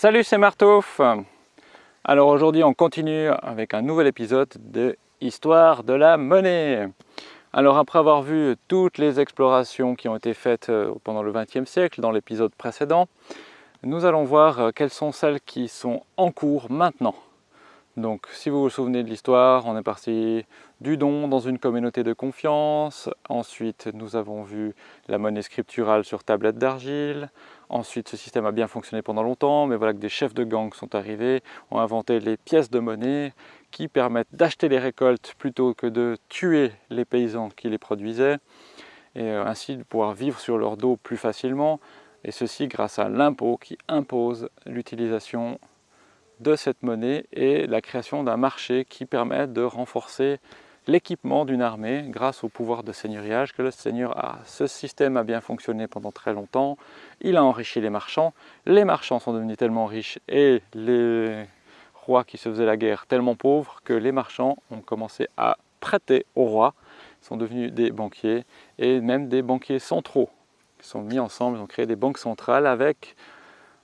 Salut, c'est Martouf Alors aujourd'hui, on continue avec un nouvel épisode de Histoire de la monnaie. Alors après avoir vu toutes les explorations qui ont été faites euh, pendant le XXe siècle dans l'épisode précédent, nous allons voir euh, quelles sont celles qui sont en cours maintenant. Donc si vous vous souvenez de l'histoire, on est parti du don dans une communauté de confiance, ensuite nous avons vu la monnaie scripturale sur tablette d'argile, ensuite ce système a bien fonctionné pendant longtemps, mais voilà que des chefs de gang sont arrivés, ont inventé les pièces de monnaie qui permettent d'acheter les récoltes plutôt que de tuer les paysans qui les produisaient, et euh, ainsi de pouvoir vivre sur leur dos plus facilement, et ceci grâce à l'impôt qui impose l'utilisation de cette monnaie et la création d'un marché qui permet de renforcer l'équipement d'une armée grâce au pouvoir de seigneuriage que le seigneur a. Ce système a bien fonctionné pendant très longtemps, il a enrichi les marchands, les marchands sont devenus tellement riches et les rois qui se faisaient la guerre tellement pauvres que les marchands ont commencé à prêter aux rois, ils sont devenus des banquiers et même des banquiers centraux. Ils sont mis ensemble, ils ont créé des banques centrales avec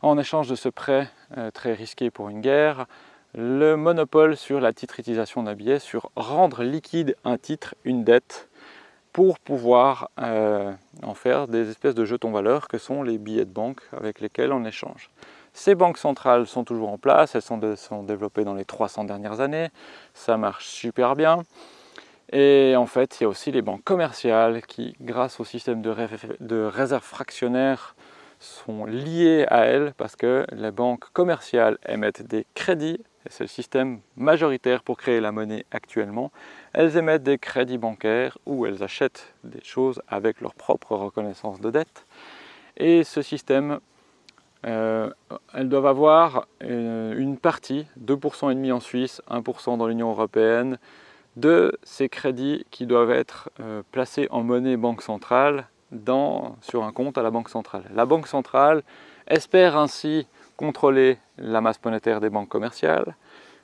en échange de ce prêt euh, très risqué pour une guerre, le monopole sur la titrisation d'un billet, sur rendre liquide un titre, une dette, pour pouvoir euh, en faire des espèces de jetons valeurs que sont les billets de banque avec lesquels on échange. Ces banques centrales sont toujours en place, elles sont, sont développées dans les 300 dernières années, ça marche super bien. Et en fait, il y a aussi les banques commerciales qui, grâce au système de, de réserve fractionnaire sont liées à elles parce que les banques commerciales émettent des crédits, c'est le système majoritaire pour créer la monnaie actuellement, elles émettent des crédits bancaires ou elles achètent des choses avec leur propre reconnaissance de dette. Et ce système, euh, elles doivent avoir euh, une partie, 2,5% en Suisse, 1% dans l'Union Européenne, de ces crédits qui doivent être euh, placés en monnaie banque centrale sur un compte à la Banque centrale. La Banque centrale espère ainsi contrôler la masse monétaire des banques commerciales,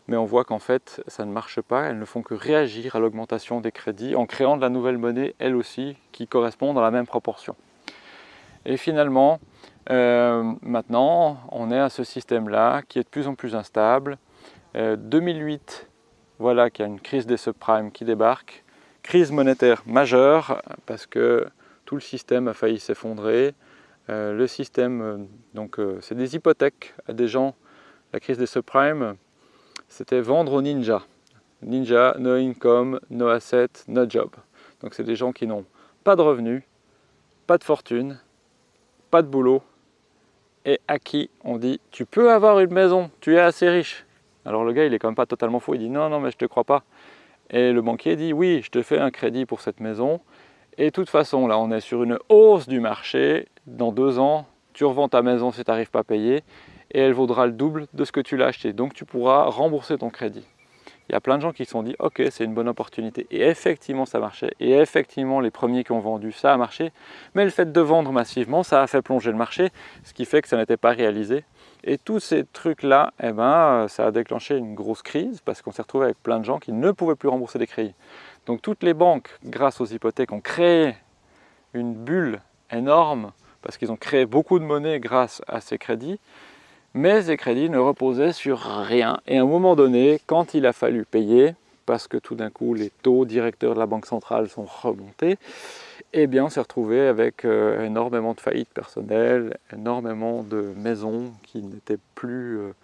mais on voit qu'en fait ça ne marche pas, elles ne font que réagir à l'augmentation des crédits en créant de la nouvelle monnaie, elle aussi, qui correspond dans la même proportion. Et finalement, euh, maintenant, on est à ce système-là qui est de plus en plus instable. 2008, euh, voilà qu'il y a une crise des subprimes qui débarque, crise monétaire majeure, parce que tout le système a failli s'effondrer. Euh, le système, euh, donc euh, c'est des hypothèques à des gens. La crise des subprimes, c'était vendre aux ninjas. Ninja, no income, no asset, no job. Donc c'est des gens qui n'ont pas de revenus, pas de fortune, pas de boulot, et à qui on dit « tu peux avoir une maison, tu es assez riche ». Alors le gars, il est quand même pas totalement fou, il dit « non, non, mais je te crois pas ». Et le banquier dit « oui, je te fais un crédit pour cette maison, et de toute façon, là, on est sur une hausse du marché. Dans deux ans, tu revends ta maison si tu n'arrives pas à payer et elle vaudra le double de ce que tu l'as acheté. Donc, tu pourras rembourser ton crédit. Il y a plein de gens qui se sont dit « Ok, c'est une bonne opportunité. » Et effectivement, ça marchait. Et effectivement, les premiers qui ont vendu, ça a marché. Mais le fait de vendre massivement, ça a fait plonger le marché, ce qui fait que ça n'était pas réalisé. Et tous ces trucs-là, eh ben, ça a déclenché une grosse crise parce qu'on s'est retrouvé avec plein de gens qui ne pouvaient plus rembourser des crédits. Donc toutes les banques, grâce aux hypothèques, ont créé une bulle énorme parce qu'ils ont créé beaucoup de monnaie grâce à ces crédits, mais ces crédits ne reposaient sur rien. Et à un moment donné, quand il a fallu payer, parce que tout d'un coup les taux directeurs de la Banque centrale sont remontés, eh bien on s'est retrouvé avec euh, énormément de faillites personnelles, énormément de maisons qui n'étaient plus... Euh,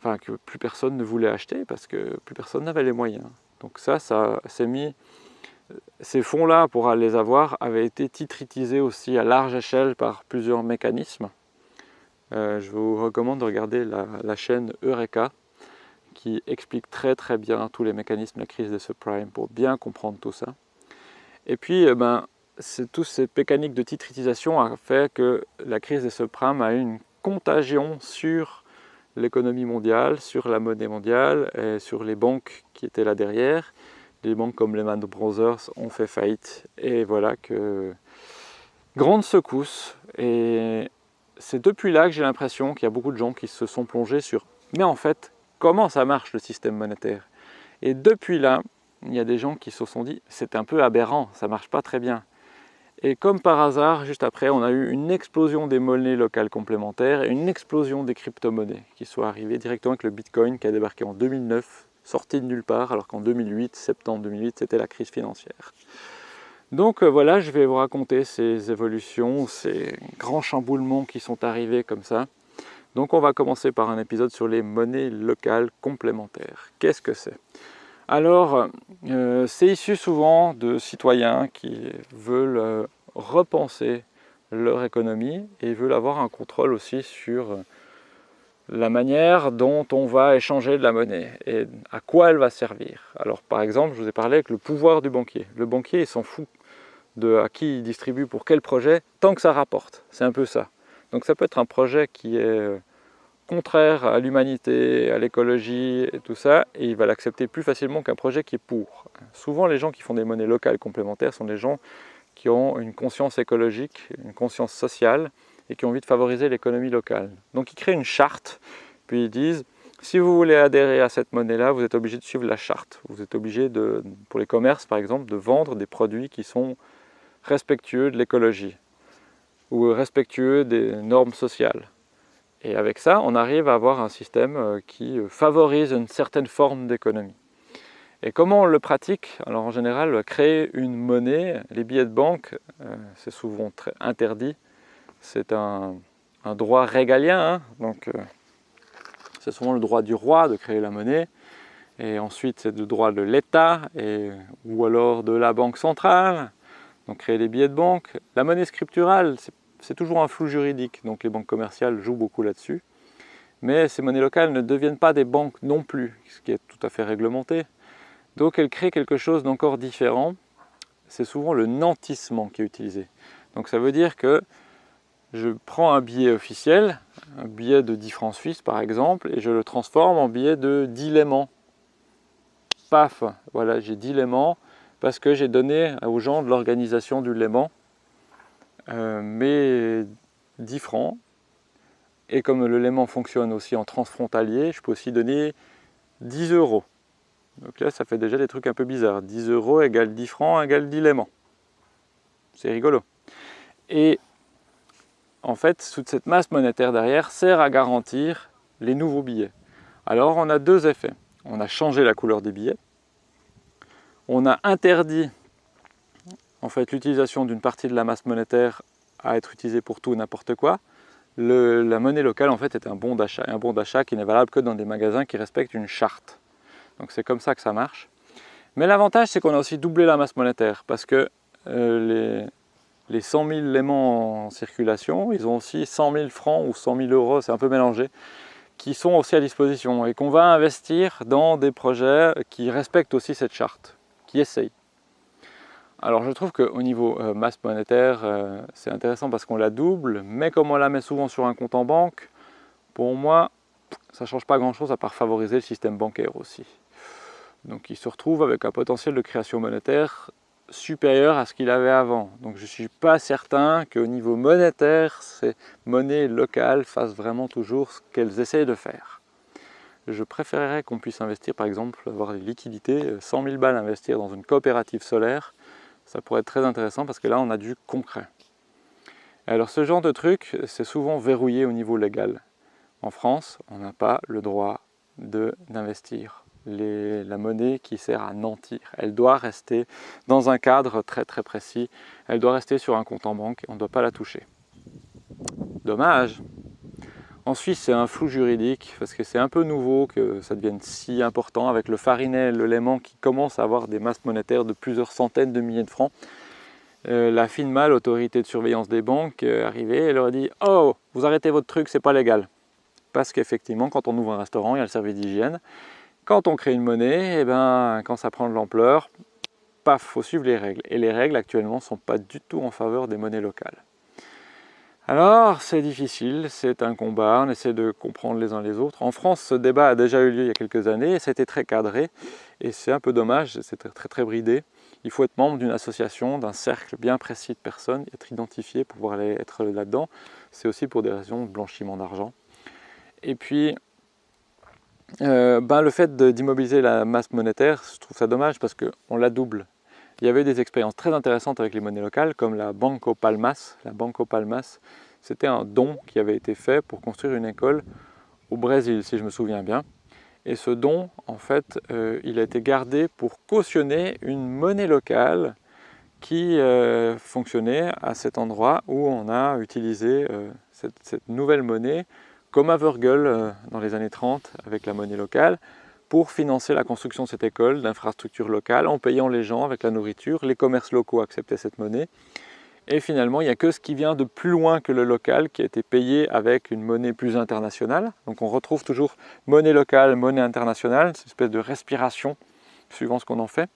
enfin que plus personne ne voulait acheter parce que plus personne n'avait les moyens. Donc ça, ça s'est mis, ces fonds-là, pour les avoir, avaient été titritisés aussi à large échelle par plusieurs mécanismes. Euh, je vous recommande de regarder la, chaîne Eureka, qui explique très très bien tous les mécanismes de la crise des subprimes pour bien comprendre tout ça. Et puis, eh ben, toutes ces mécaniques de titritisation ont fait que la crise des subprimes a eu une contagion sur l'économie mondiale, sur la monnaie mondiale et sur les banques qui étaient là derrière. Les banques comme Lehman Brothers ont fait faillite. Et voilà que grande secousse. Et c'est depuis là que j'ai l'impression qu'il y a beaucoup de gens qui se sont plongés sur mais en fait comment ça marche le système monétaire? Et depuis là il y a des gens qui se sont dit c'est un peu aberrant, ça marche pas très bien. Et comme par hasard, juste après, on a eu une explosion des monnaies locales complémentaires et une explosion des crypto-monnaies qui sont arrivées directement avec le Bitcoin qui a débarqué en 2009, sorti de nulle part, alors qu'en 2008, septembre 2008, c'était la crise financière. Donc euh, voilà, je vais vous raconter ces évolutions, ces grands chamboulements qui sont arrivés comme ça. Donc on va commencer par un épisode sur les monnaies locales complémentaires. Qu'est-ce que c'est? Alors, euh, c'est issu souvent de citoyens qui veulent euh, repenser leur économie et veulent avoir un contrôle aussi sur la manière dont on va échanger de la monnaie et à quoi elle va servir. Alors par exemple, je vous ai parlé avec le pouvoir du banquier. Le banquier, il s'en fout de à qui il distribue pour quel projet, tant que ça rapporte. C'est un peu ça. Donc ça peut être un projet qui est contraire à l'humanité, à l'écologie et tout ça, et il va l'accepter plus facilement qu'un projet qui est pour. Souvent, les gens qui font des monnaies locales complémentaires sont des gens qui ont une conscience écologique, une conscience sociale, et qui ont envie de favoriser l'économie locale. Donc ils créent une charte, puis ils disent, si vous voulez adhérer à cette monnaie-là, vous êtes obligé de suivre la charte. Vous êtes obligé, de, pour les commerces par exemple, de vendre des produits qui sont respectueux de l'écologie, ou respectueux des normes sociales. Et avec ça, on arrive à avoir un système euh, qui euh, favorise une certaine forme d'économie. Et comment on le pratique? Alors en général, créer une monnaie, les billets de banque, euh, c'est souvent très interdit. C'est un, droit régalien, hein. donc c'est souvent le droit du roi de créer la monnaie. Et ensuite, c'est le droit de l'État, ou alors de la banque centrale, donc créer des billets de banque. La monnaie scripturale, c'est toujours un flou juridique, donc les banques commerciales jouent beaucoup là-dessus. Mais ces monnaies locales ne deviennent pas des banques non plus, ce qui est tout à fait réglementé. Donc elles créent quelque chose d'encore différent. C'est souvent le nantissement qui est utilisé. Donc ça veut dire que je prends un billet officiel, un billet de 10 francs suisses par exemple, et je le transforme en billet de 10 léments. Paf, voilà, j'ai 10 léments parce que j'ai donné aux gens de l'organisation du léman euh, mais 10 francs. Et comme le léman fonctionne aussi en transfrontalier, je peux aussi donner 10 euros. Donc là, ça fait déjà des trucs un peu bizarres. 10 euros égale 10 francs égale 10 léments. C'est rigolo. Et en fait, toute cette masse monétaire derrière sert à garantir les nouveaux billets. Alors, on a deux effets. On a changé la couleur des billets. On a interdit en fait l'utilisation d'une partie de la masse monétaire à être utilisée pour tout n'importe quoi, la monnaie locale en fait est un bon d'achat, un bon d'achat qui n'est valable que dans des magasins qui respectent une charte. Donc c'est comme ça que ça marche. Mais l'avantage c'est qu'on a aussi doublé la masse monétaire parce que euh, les, les 100 000 léments en circulation, ils ont aussi 100 000 francs ou 100 000 euros, c'est un peu mélangé, qui sont aussi à disposition et qu'on va investir dans des projets qui respectent aussi cette charte, qui essayent. Alors je trouve qu'au niveau euh, masse monétaire, euh, c'est intéressant parce qu'on la double, mais comme on la met souvent sur un compte en banque, pour moi, ça ne change pas grand-chose à part favoriser le système bancaire aussi. Donc il se retrouve avec un potentiel de création monétaire supérieur à ce qu'il avait avant. Donc je ne suis pas certain qu'au niveau monétaire, ces monnaies locales fassent vraiment toujours ce qu'elles essayent de faire. Je préférerais qu'on puisse investir, par exemple, avoir des liquidités, 100 000 balles investir dans une coopérative solaire, ça pourrait être très intéressant parce que là on a du concret. Alors ce genre de truc, c'est souvent verrouillé au niveau légal. En France, on n'a pas le droit d'investir la monnaie qui sert à nantir. Elle doit rester dans un cadre très très précis. Elle doit rester sur un compte en banque et on ne doit pas la toucher. Dommage en Suisse, c'est un flou juridique parce que c'est un peu nouveau que ça devienne si important avec le farinet, le léman qui commence à avoir des masses monétaires de plusieurs centaines de milliers de francs. Euh, la FINMA, l'autorité de surveillance des banques, est arrivée et leur a dit « Oh, vous arrêtez votre truc, c'est pas légal ». Parce qu'effectivement, quand on ouvre un restaurant, il y a le service d'hygiène. Quand on crée une monnaie, et eh ben, quand ça prend de l'ampleur, paf, faut suivre les règles. Et les règles actuellement ne sont pas du tout en faveur des monnaies locales. Alors, c'est difficile, c'est un combat, on essaie de comprendre les uns les autres. En France, ce débat a déjà eu lieu il y a quelques années, et c'était très cadré, et c'est un peu dommage, c'est très, très bridé. Il faut être membre d'une association, d'un cercle bien précis de personnes, être identifié pour pouvoir être là-dedans. C'est aussi pour des raisons de blanchiment d'argent. Et puis, euh, ben, le fait d'immobiliser la masse monétaire, je trouve ça dommage parce qu'on la double. Il y avait des expériences très intéressantes avec les monnaies locales, comme la Banco Palmas. La Banco Palmas, c'était un don qui avait été fait pour construire une école au Brésil, si je me souviens bien. Et ce don, en fait, euh, il a été gardé pour cautionner une monnaie locale qui euh, fonctionnait à cet endroit où on a utilisé cette, nouvelle monnaie comme à Wörgl dans les années 30 avec la monnaie locale pour financer la construction de cette école, d'infrastructures locales, en payant les gens avec la nourriture. Les commerces locaux acceptaient cette monnaie. Et finalement, il n'y a que ce qui vient de plus loin que le local qui a été payé avec une monnaie plus internationale. Donc on retrouve toujours monnaie locale, monnaie internationale, une espèce de respiration suivant ce qu'on en fait.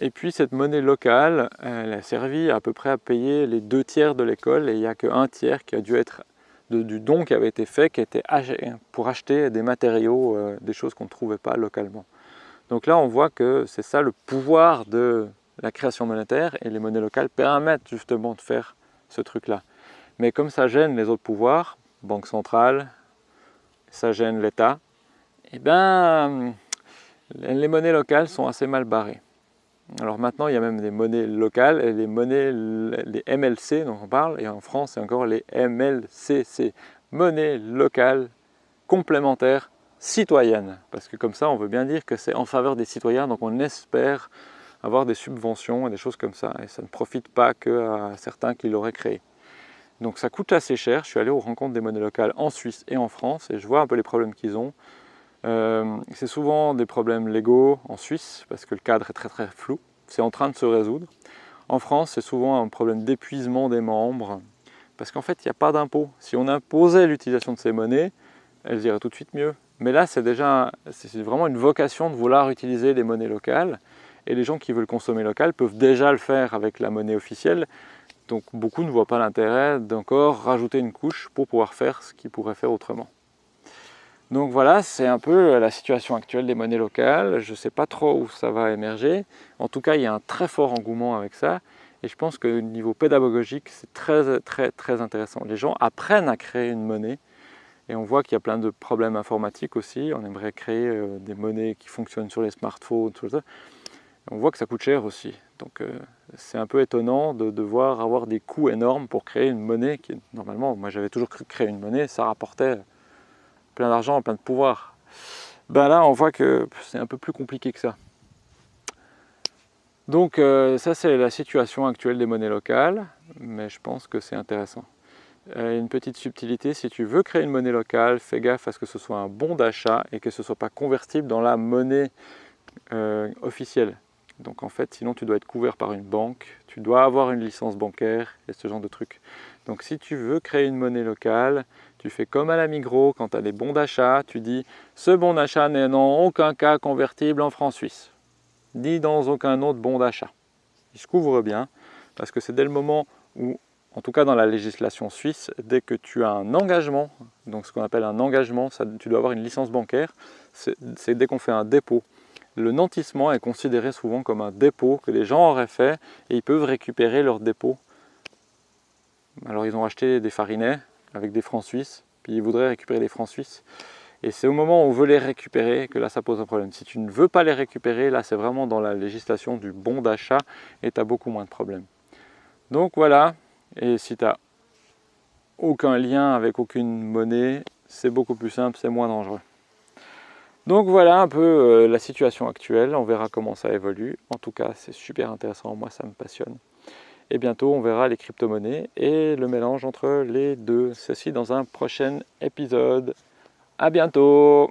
Et puis cette monnaie locale, elle a servi à peu près à payer les deux tiers de l'école et il n'y a qu'un tiers qui a dû être du don qui avait été fait, qui était pour acheter des matériaux, euh, des choses qu'on ne trouvait pas localement. Donc là, on voit que c'est ça le pouvoir de la création monétaire et les monnaies locales permettent justement de faire ce truc-là. Mais comme ça gêne les autres pouvoirs, banque centrale, ça gêne l'État, eh bien, les monnaies locales sont assez mal barrées. Alors maintenant, il y a même des monnaies locales les monnaies, les MLC dont on parle, et en France, c'est encore les MLCC, monnaies locales complémentaires citoyennes. Parce que comme ça, on veut bien dire que c'est en faveur des citoyens, donc on espère avoir des subventions et des choses comme ça. Et ça ne profite pas qu'à certains qui l'auraient créé. Donc ça coûte assez cher. Je suis allé aux rencontres des monnaies locales en Suisse et en France et je vois un peu les problèmes qu'ils ont. Euh, c'est souvent des problèmes légaux en Suisse parce que le cadre est très très flou. C'est en train de se résoudre. En France, c'est souvent un problème d'épuisement des membres parce qu'en fait, il n'y a pas d'impôt. Si on imposait l'utilisation de ces monnaies, elles iraient tout de suite mieux. Mais là, c'est déjà c'est vraiment une vocation de vouloir utiliser les monnaies locales. Et les gens qui veulent consommer local peuvent déjà le faire avec la monnaie officielle. Donc beaucoup ne voient pas l'intérêt d'encore rajouter une couche pour pouvoir faire ce qu'ils pourraient faire autrement. Donc voilà, c'est un peu la situation actuelle des monnaies locales. Je ne sais pas trop où ça va émerger. En tout cas, il y a un très fort engouement avec ça. Et je pense que niveau pédagogique, c'est très très très intéressant. Les gens apprennent à créer une monnaie. Et on voit qu'il y a plein de problèmes informatiques aussi. On aimerait créer euh, des monnaies qui fonctionnent sur les smartphones, tout ça on voit que ça coûte cher aussi. Donc euh, c'est un peu étonnant de devoir avoir des coûts énormes pour créer une monnaie qui, normalement, moi j'avais toujours cru créer une monnaie, ça rapportait plein d'argent, plein de pouvoir. Ben là, on voit que c'est un peu plus compliqué que ça. Donc euh, ça, c'est la situation actuelle des monnaies locales, mais je pense que c'est intéressant. Euh, une petite subtilité, si tu veux créer une monnaie locale, fais gaffe à ce que ce soit un bon d'achat et que ce ne soit pas convertible dans la monnaie officielle. Donc en fait, sinon tu dois être couvert par une banque, tu dois avoir une licence bancaire et ce genre de trucs. Donc si tu veux créer une monnaie locale, tu fais comme à la Migros, quand tu as des bons d'achat, tu dis « ce bon d'achat n'est en aucun cas convertible en francs suisses ». Ni dans aucun autre bon d'achat. Il se couvre bien, parce que c'est dès le moment où, en tout cas dans la législation suisse, dès que tu as un engagement, donc ce qu'on appelle un engagement, tu dois avoir une licence bancaire, c'est dès qu'on fait un dépôt le nantissement est considéré souvent comme un dépôt que les gens auraient fait et ils peuvent récupérer leur dépôt. Alors ils ont acheté des farinets avec des francs suisses, puis ils voudraient récupérer des francs suisses. Et c'est au moment où on veut les récupérer que là ça pose un problème. Si tu ne veux pas les récupérer, là c'est vraiment dans la législation du bon d'achat et tu as beaucoup moins de problèmes. Donc voilà, et si tu n'as aucun lien avec aucune monnaie, c'est beaucoup plus simple, c'est moins dangereux. Donc voilà un peu euh, la situation actuelle, on verra comment ça évolue. En tout cas, c'est super intéressant, moi ça me passionne. Et bientôt, on verra les crypto-monnaies et le mélange entre les deux. Ceci dans un prochain épisode. À bientôt